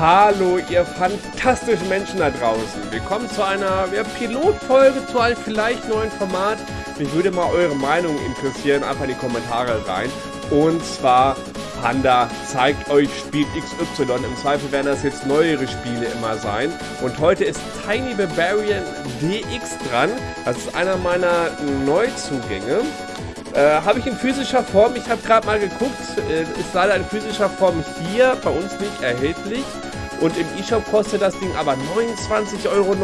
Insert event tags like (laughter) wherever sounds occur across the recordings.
Hallo, ihr fantastischen Menschen da draußen. Willkommen zu einer ja, Pilotfolge zu einem vielleicht neuen Format. Mich würde mal eure Meinung interessieren. Einfach in die Kommentare rein. Und zwar Panda zeigt euch Spiel XY. Im Zweifel werden das jetzt neuere Spiele immer sein. Und heute ist Tiny Barbarian DX dran. Das ist einer meiner Neuzugänge. Äh, habe ich in physischer Form, ich habe gerade mal geguckt, äh, ist leider in physischer Form hier bei uns nicht erhältlich. Und im E-Shop kostet das Ding aber 29,99 Euro,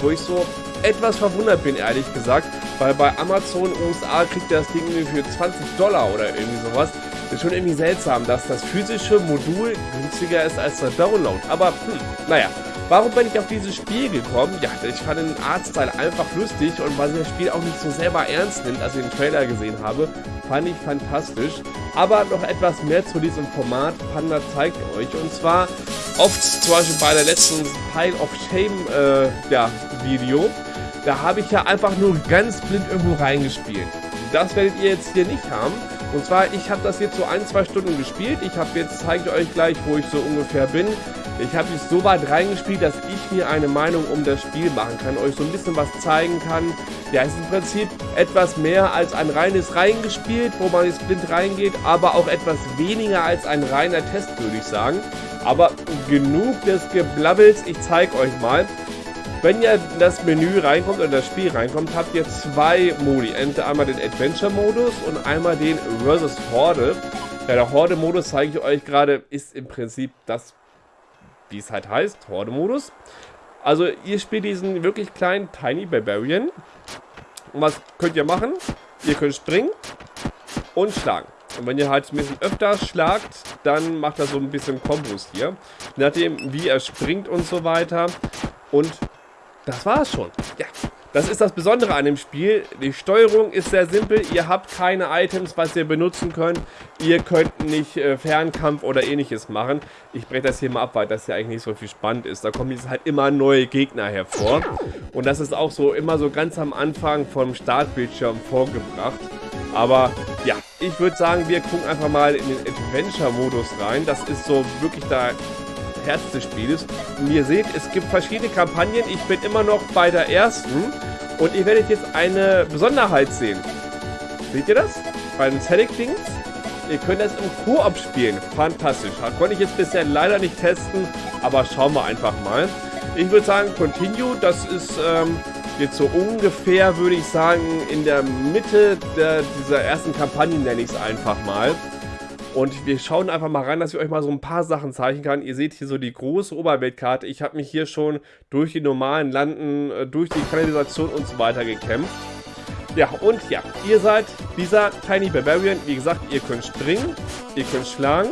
wo ich so etwas verwundert bin, ehrlich gesagt. Weil bei Amazon USA kriegt das Ding für 20 Dollar oder irgendwie sowas. Ist schon irgendwie seltsam, dass das physische Modul günstiger ist als der Download. Aber, hm, naja. Warum bin ich auf dieses Spiel gekommen? Ja, ich fand den Artstyle einfach lustig und weil sie das Spiel auch nicht so selber ernst nimmt, als ich den Trailer gesehen habe, fand ich fantastisch. Aber noch etwas mehr zu diesem Format. Panda zeigt euch. Und zwar oft zum Beispiel bei der letzten Pile of Shame äh, ja, Video. Da habe ich ja einfach nur ganz blind irgendwo reingespielt. Das werdet ihr jetzt hier nicht haben. Und zwar, ich habe das jetzt so ein, zwei Stunden gespielt. Ich habe jetzt, zeige ich euch gleich, wo ich so ungefähr bin. Ich habe mich so weit reingespielt, dass ich mir eine Meinung um das Spiel machen kann, euch so ein bisschen was zeigen kann. Ja, es ist im Prinzip etwas mehr als ein reines Reingespielt, wo man jetzt blind reingeht, aber auch etwas weniger als ein reiner Test, würde ich sagen. Aber genug des Geblabbels, ich zeige euch mal. Wenn ihr in das Menü reinkommt oder das Spiel reinkommt, habt ihr zwei Modi. Entweder einmal den Adventure-Modus und einmal den Versus Horde. Ja, der Horde-Modus zeige ich euch gerade, ist im Prinzip das wie es halt heißt, Horde-Modus. Also ihr spielt diesen wirklich kleinen Tiny Barbarian. Und was könnt ihr machen? Ihr könnt springen und schlagen. Und wenn ihr halt ein bisschen öfter schlagt, dann macht er so ein bisschen Kombos hier. Nachdem, wie er springt und so weiter. Und das war's schon. Ja, das ist das Besondere an dem Spiel. Die Steuerung ist sehr simpel. Ihr habt keine Items, was ihr benutzen könnt. Ihr könnt nicht äh, Fernkampf oder ähnliches machen. Ich breche das hier mal ab, weil das ja eigentlich nicht so viel spannend ist. Da kommen jetzt halt immer neue Gegner hervor. Und das ist auch so immer so ganz am Anfang vom Startbildschirm vorgebracht. Aber ja, ich würde sagen, wir gucken einfach mal in den Adventure-Modus rein. Das ist so wirklich da Herz des Spieles. Und ihr seht, es gibt verschiedene Kampagnen. Ich bin immer noch bei der ersten. Und ihr werdet jetzt eine Besonderheit sehen. Seht ihr das? Bei den Select-Dings. Ihr könnt das im Koop spielen. Fantastisch. Das konnte ich jetzt bisher leider nicht testen. Aber schauen wir einfach mal. Ich würde sagen, Continue. Das ist ähm, jetzt so ungefähr, würde ich sagen, in der Mitte der, dieser ersten Kampagne, nenne ich es einfach mal. Und wir schauen einfach mal rein, dass ich euch mal so ein paar Sachen zeigen kann. Ihr seht hier so die große Oberweltkarte. Ich habe mich hier schon durch die normalen Landen, äh, durch die Kanalisation und so weiter gekämpft. Ja, und ja, ihr seid dieser Tiny Barbarian. Wie gesagt, ihr könnt springen, ihr könnt schlagen,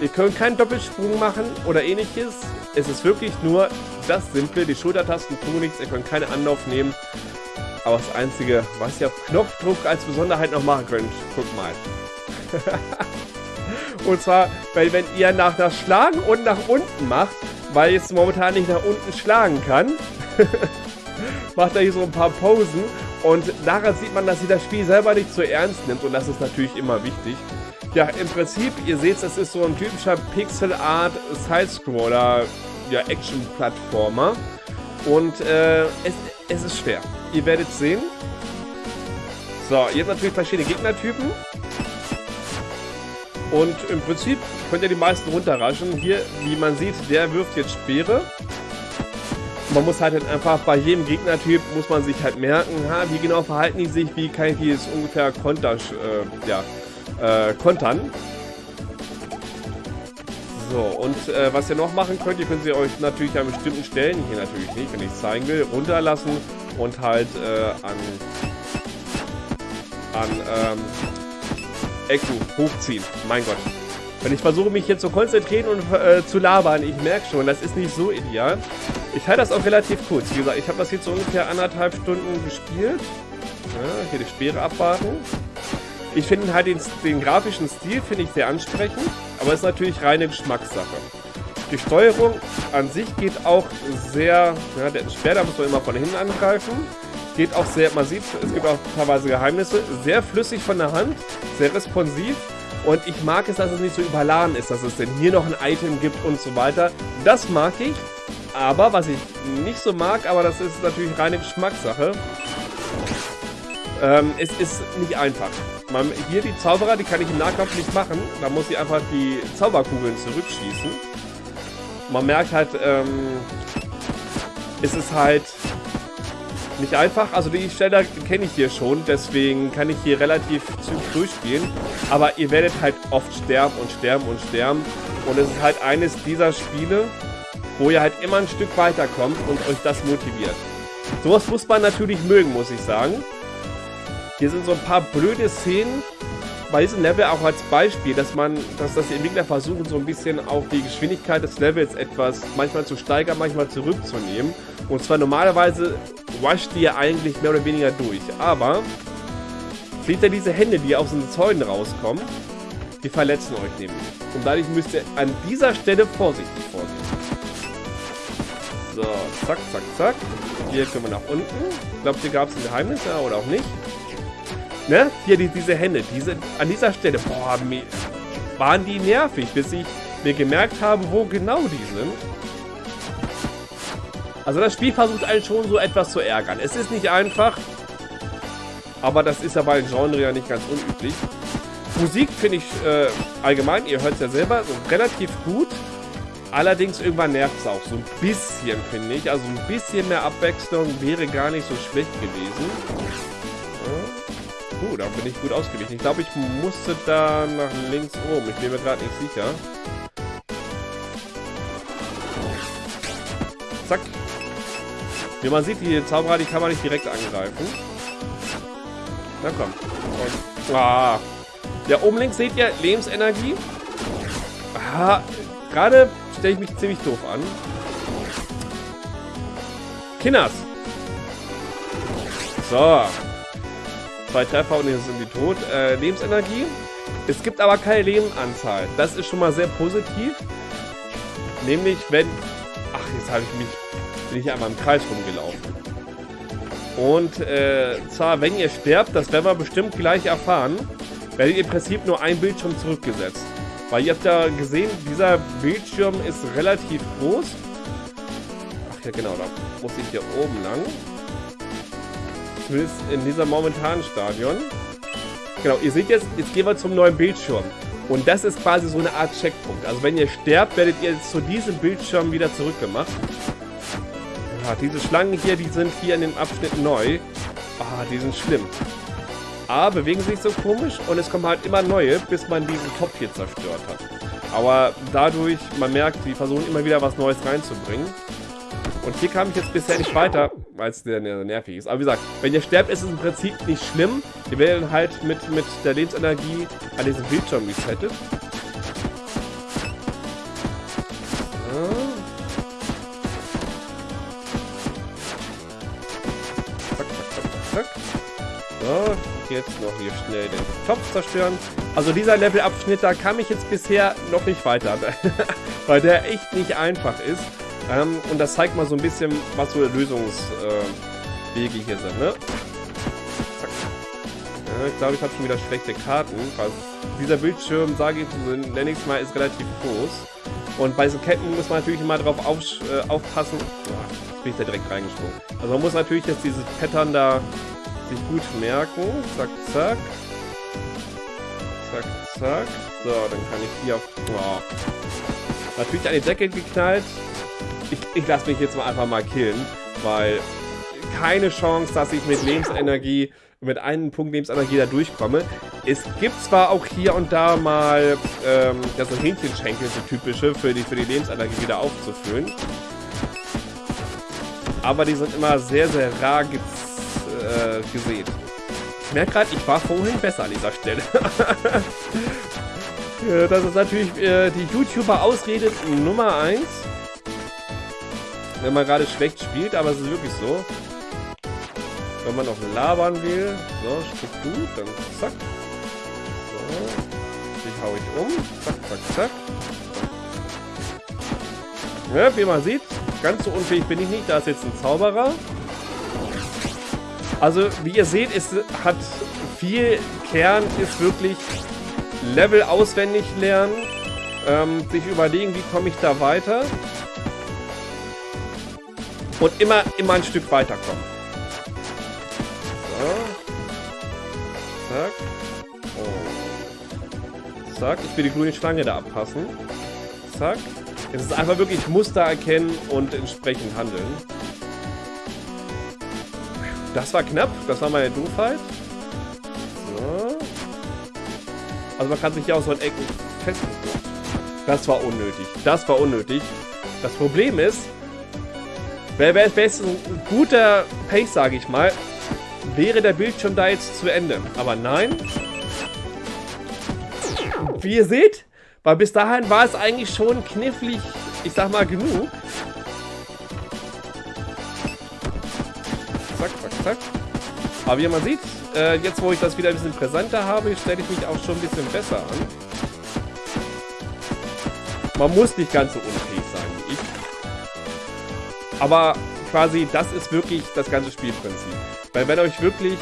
ihr könnt keinen Doppelsprung machen oder ähnliches. Es ist wirklich nur das Simple, die Schultertasten tun nichts, ihr könnt keinen Anlauf nehmen. Aber das Einzige, was ihr auf Knopfdruck als Besonderheit noch machen könnt, guckt mal. (laughs) Und zwar, weil wenn ihr nach, nach Schlagen und nach unten macht, weil jetzt momentan nicht nach unten schlagen kann, (laughs) macht er hier so ein paar Posen. Und daran sieht man, dass sie das Spiel selber nicht so ernst nimmt. Und das ist natürlich immer wichtig. Ja, im Prinzip, ihr seht, es ist so ein typischer Pixel-Art Sidescroller, ja, Action-Plattformer. Und äh, es, es ist schwer. Ihr werdet sehen. So, jetzt natürlich verschiedene Gegnertypen. Und im Prinzip könnt ihr die meisten runterraschen. Hier, wie man sieht, der wirft jetzt Speere. Man muss halt einfach bei jedem Gegnertyp muss man sich halt merken, ha, wie genau verhalten die sich, wie kann ich die jetzt ungefähr konter, äh, ja, äh, kontern. So, und äh, was ihr noch machen könnt, ihr könnt sie euch natürlich an bestimmten Stellen, hier natürlich nicht, wenn ich es zeigen will, runterlassen und halt äh, an, an ähm, Ecken hochziehen. Mein Gott. Wenn ich versuche, mich hier zu konzentrieren und äh, zu labern, ich merke schon, das ist nicht so ideal. Ich halte das auch relativ kurz. Wie gesagt, ich habe das jetzt so ungefähr anderthalb Stunden gespielt. Ja, hier die Speere abwarten. Ich finde halt den, den grafischen Stil finde ich sehr ansprechend, aber es ist natürlich reine Geschmackssache. Die Steuerung an sich geht auch sehr, ja, der da muss man immer von hinten angreifen. Geht auch sehr, man sieht, es gibt auch teilweise Geheimnisse, sehr flüssig von der Hand, sehr responsiv Und ich mag es, dass es nicht so überladen ist, dass es denn hier noch ein Item gibt und so weiter. Das mag ich. Aber was ich nicht so mag, aber das ist natürlich reine Geschmackssache. Ähm, es ist nicht einfach. Man, hier die Zauberer, die kann ich im Nahkampf nicht machen. Da muss ich einfach die Zauberkugeln zurückschießen. Man merkt halt, ähm, es ist halt nicht einfach. Also die Stelle kenne ich hier schon, deswegen kann ich hier relativ zügig durchspielen. Aber ihr werdet halt oft sterben und sterben und sterben. Und es ist halt eines dieser Spiele, wo ihr halt immer ein Stück weiterkommt und euch das motiviert. Sowas muss man natürlich mögen, muss ich sagen. Hier sind so ein paar blöde Szenen bei diesem Level auch als Beispiel, dass man, dass das die Entwickler versuchen, so ein bisschen auch die Geschwindigkeit des Levels etwas manchmal zu steigern, manchmal zurückzunehmen. Und zwar normalerweise washt ihr eigentlich mehr oder weniger durch. Aber seht ihr diese Hände, die aus den Zäunen rauskommen? Die verletzen euch nämlich. Und dadurch müsst ihr an dieser Stelle vorsichtig vorgehen. So, zack, zack, zack. Hier können wir nach unten. Ich glaube, hier gab es ein Geheimnis, ja, oder auch nicht. Ne? Hier die, diese Hände, diese, an dieser Stelle, boah, waren die nervig, bis ich mir gemerkt habe, wo genau die sind. Also das Spiel versucht einen schon so etwas zu ärgern. Es ist nicht einfach, aber das ist ja bei Genre ja nicht ganz unüblich. Musik finde ich äh, allgemein, ihr hört es ja selber, relativ gut. Allerdings irgendwann nervt es auch so ein bisschen, finde ich. Also ein bisschen mehr Abwechslung wäre gar nicht so schlecht gewesen. Uh, da bin ich gut ausgewichen. Ich glaube, ich musste da nach links oben. Ich bin mir gerade nicht sicher. Zack. Wie man sieht, die Zauberer, die kann man nicht direkt angreifen. Na komm. Und, ah. Ja, oben links seht ihr Lebensenergie. Ah, gerade stelle ich mich ziemlich doof an. Kinders. So. Zwei Treffer und jetzt sind die tot. Äh, Lebensenergie. Es gibt aber keine Lebenanzahl. Das ist schon mal sehr positiv. Nämlich, wenn... Ach, jetzt habe ich mich bin ich einmal im Kreis rumgelaufen. Und äh, zwar, wenn ihr sterbt, das werden wir bestimmt gleich erfahren, werdet ihr im Prinzip nur ein Bildschirm zurückgesetzt. Weil ihr habt ja gesehen, dieser Bildschirm ist relativ groß. Ach ja genau, da muss ich hier oben lang. Zumindest in dieser momentanen Stadion. Genau, ihr seht jetzt, jetzt gehen wir zum neuen Bildschirm. Und das ist quasi so eine Art Checkpunkt. Also wenn ihr sterbt, werdet ihr zu diesem Bildschirm wieder zurückgemacht. Ah, diese Schlangen hier, die sind hier in dem Abschnitt neu. Ah, die sind schlimm. A, bewegen sich so komisch und es kommen halt immer neue, bis man diesen Topf hier zerstört hat. Aber dadurch, man merkt, die versuchen immer wieder was Neues reinzubringen. Und hier kam ich jetzt bisher nicht weiter, weil es sehr nervig ist. Aber wie gesagt, wenn ihr sterbt, ist es im Prinzip nicht schlimm. Ihr werdet halt mit, mit der Lebensenergie an diesem Bildschirm resettet. Jetzt noch hier schnell den Topf zerstören. Also dieser Levelabschnitt, da kam ich jetzt bisher noch nicht weiter, (laughs) weil der echt nicht einfach ist. Ähm, und das zeigt mal so ein bisschen, was so Lösungswege äh, hier sind, ne? Zack. Ja, ich glaube, ich habe schon wieder schlechte Karten. weil dieser Bildschirm, sage ich, nenne ich es mal, ist relativ groß. Und bei diesen Ketten muss man natürlich immer drauf auf, äh, aufpassen. Oh, jetzt bin ich da direkt reingesprungen. Also man muss natürlich jetzt dieses Pattern da sich gut merken. Zack, zack. Zack, zack. So, dann kann ich hier auf... Oh. Natürlich an die Decke geknallt. Ich, ich lasse mich jetzt mal einfach mal killen, weil keine Chance, dass ich mit Lebensenergie, mit einem Punkt Lebensenergie da durchkomme. Es gibt zwar auch hier und da mal ähm, ja, so Hähnchenschenkel, so typische, für die, für die Lebensenergie wieder aufzufüllen. Aber die sind immer sehr, sehr rar äh, gesehen. Ich merke gerade, ich war vorhin besser an dieser Stelle. (laughs) das ist natürlich äh, die YouTuber-Ausrede Nummer 1. Wenn man gerade schlecht spielt, aber es ist wirklich so. Wenn man noch labern will. So, spricht gut, dann zack. So. Die hau ich um. Zack, zack, zack. Ja, wie man sieht, ganz so unfähig bin ich nicht. Da ist jetzt ein Zauberer. Also, wie ihr seht, es hat viel Kern, ist wirklich Level auswendig lernen, ähm, sich überlegen, wie komme ich da weiter und immer, immer ein Stück weiterkommen. So. Zack. Oh. Zack, ich will die grüne Schlange da abpassen. Zack. Es ist einfach wirklich Muster erkennen und entsprechend handeln. Das war knapp, das war meine Doofheit. So. Also man kann sich hier auch so in Ecken festhalten. Das war unnötig. Das war unnötig. Das Problem ist, wäre wär, wär jetzt ein guter Pace, sage ich mal, wäre der Bildschirm da jetzt zu Ende. Aber nein. Wie ihr seht, weil bis dahin war es eigentlich schon knifflig, ich sag mal, genug. Zack, zack, zack. Aber wie man sieht, äh, jetzt wo ich das wieder ein bisschen präsenter habe, stelle ich mich auch schon ein bisschen besser an. Man muss nicht ganz so unfähig sein wie ich. Aber quasi, das ist wirklich das ganze Spielprinzip. Weil wenn euch wirklich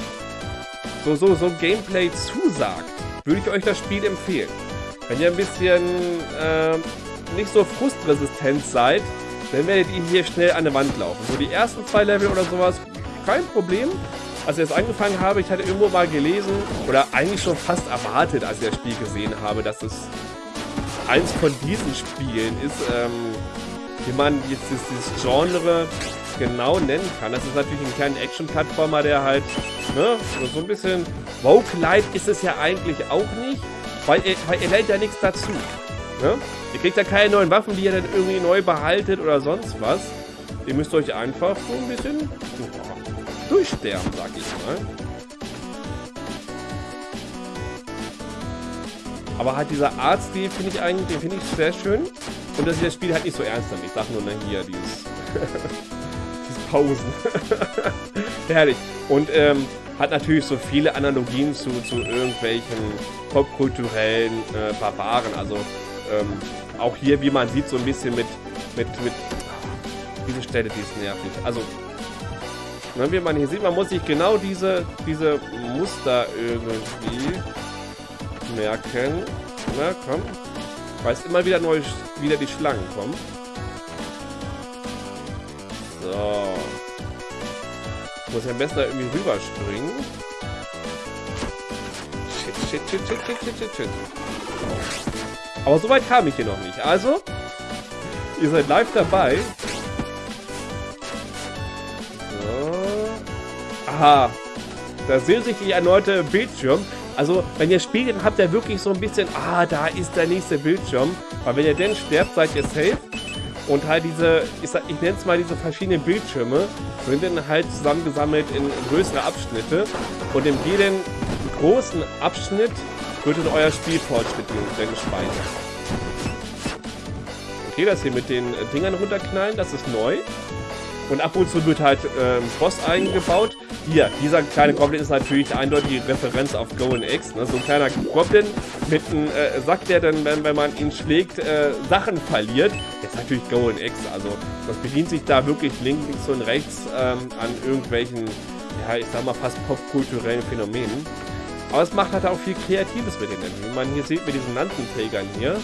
so, so, so Gameplay zusagt, würde ich euch das Spiel empfehlen. Wenn ihr ein bisschen äh, nicht so frustresistent seid, dann werdet ihr hier schnell an eine Wand laufen. So die ersten zwei Level oder sowas, kein Problem. Als ich das angefangen habe, ich hatte irgendwo mal gelesen oder eigentlich schon fast erwartet, als ich das Spiel gesehen habe, dass es eins von diesen Spielen ist, ähm, wie man jetzt dieses Genre genau nennen kann. Das ist natürlich ein kleiner Action-Plattformer, der halt, ne, so ein bisschen... Woke-Light ist es ja eigentlich auch nicht, weil ihr, weil ihr lernt ja nichts dazu. Ne? Ihr kriegt ja keine neuen Waffen, die ihr dann irgendwie neu behaltet oder sonst was. Ihr müsst euch einfach so ein bisschen durchsterben, sag ich mal. Aber halt dieser Artstil finde ich eigentlich, den finde ich sehr schön. Und dass ich das Spiel halt nicht so ernst nimmt. Ich sag nur, ne, hier, dieses... (laughs) dieses Pausen. (laughs) Herrlich. Und, ähm, hat natürlich so viele Analogien zu, zu irgendwelchen popkulturellen äh, Barbaren. Also, ähm, auch hier, wie man sieht, so ein bisschen mit, mit, mit, diese Stelle, die ist nervig. Also, ne, wie man hier sieht, man muss sich genau diese, diese Muster irgendwie merken. Na, komm. Weil es immer wieder neu, wieder die Schlangen kommen. So. Muss ich am besten da irgendwie rüberspringen. Shit, shit, shit, shit, shit, shit, shit, shit. Aber so weit kam ich hier noch nicht. Also, ihr seid live dabei. Aha. Da sehen sich die erneute Bildschirm. Also, wenn ihr spielt, dann habt ihr wirklich so ein bisschen, ah, da ist der nächste Bildschirm. Weil wenn ihr denn sterbt, seid ihr safe. Und halt diese, ich, ich nenne es mal diese verschiedenen Bildschirme, sind dann halt zusammengesammelt in größere Abschnitte. Und in jedem großen Abschnitt wird dann euer Spielfortschritt dann gespeichert. Okay, das hier mit den Dingern runterknallen, das ist neu. Und ab und zu wird halt ähm, Boss eingebaut. Hier, dieser kleine Goblin ist natürlich eindeutig Referenz auf Golden X. Ne? So ein kleiner Goblin mit einem äh, Sack, der dann, wenn, wenn man ihn schlägt, äh, Sachen verliert. Das ist natürlich Golden X. Also das bedient sich da wirklich links, links und rechts ähm, an irgendwelchen, ja, ich sag mal fast popkulturellen Phänomenen. Aber es macht halt auch viel Kreatives mit denen. Wie man hier sieht mit diesen Landenträgern hier,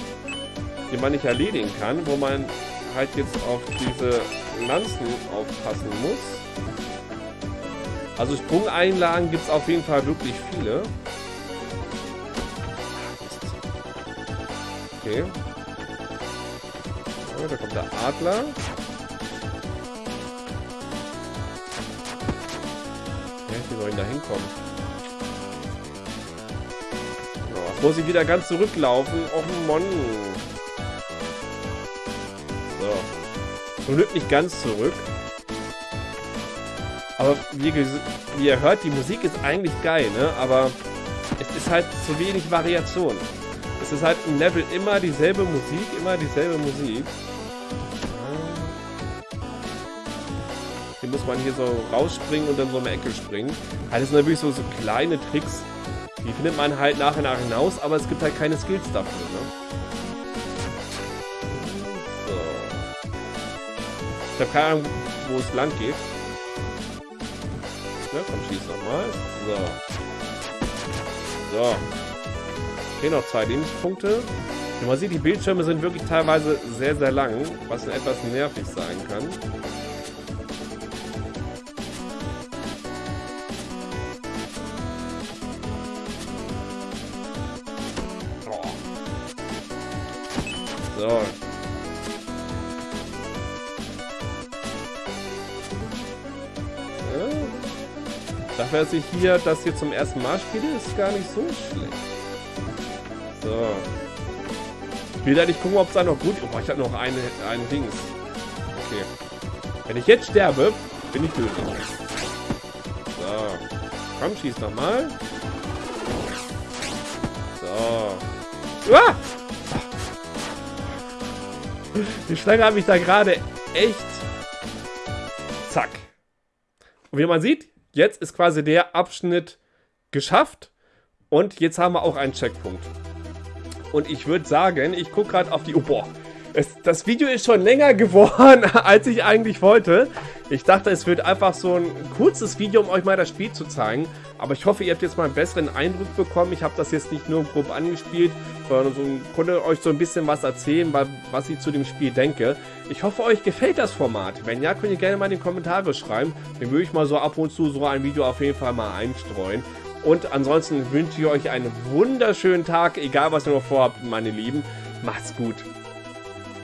die man nicht erledigen kann, wo man halt jetzt auf diese Lanzen aufpassen muss. Also Sprungeinlagen gibt es auf jeden Fall wirklich viele. Okay. So, da kommt der Adler. Ja, wie soll ich da hinkommen? So, muss ich wieder ganz zurücklaufen. Och Mann. So. Zum Glück nicht ganz zurück. Aber wie, wie, ihr hört, die Musik ist eigentlich geil, ne? Aber es ist halt zu wenig Variation. Es ist halt im Level immer dieselbe Musik, immer dieselbe Musik. Hier muss man hier so rausspringen und dann so eine Ecke springen. Halt, das sind natürlich so, so kleine Tricks. Die findet man halt nach und nach hinaus, aber es gibt halt keine Skills dafür, ne? Ich habe keine Ahnung, wo es lang geht. Ne? Komm, schieß nochmal. So. So. Okay, noch zwei Lebenspunkte. Und man sieht, die Bildschirme sind wirklich teilweise sehr, sehr lang, was etwas nervig sein kann. Dass ich hier das hier zum ersten Mal spiele, ist gar nicht so schlecht. So. Ich will da nicht gucken, ob es da noch gut... Oh, ich habe noch eine, einen Dings. Okay. Wenn ich jetzt sterbe, bin ich tödlich. So. Komm, schieß nochmal. So. Ah! Die Schlange habe ich da gerade echt... Zack. Und wie man sieht, jetzt ist quasi der Abschnitt geschafft. Und jetzt haben wir auch einen Checkpunkt. Und ich würde sagen, ich gucke gerade auf die... Oh, boah. Es, das Video ist schon länger geworden, (laughs) als ich eigentlich wollte. Ich dachte, es wird einfach so ein kurzes Video, um euch mal das Spiel zu zeigen. Aber ich hoffe, ihr habt jetzt mal einen besseren Eindruck bekommen. Ich habe das jetzt nicht nur grob angespielt, sondern so, konnte euch so ein bisschen was erzählen, was ich zu dem Spiel denke. Ich hoffe, euch gefällt das Format. Wenn ja, könnt ihr gerne mal in die Kommentare schreiben. Dann würde ich mal so ab und zu so ein Video auf jeden Fall mal einstreuen. Und ansonsten wünsche ich euch einen wunderschönen Tag, egal was ihr noch vorhabt, meine Lieben. Macht's gut.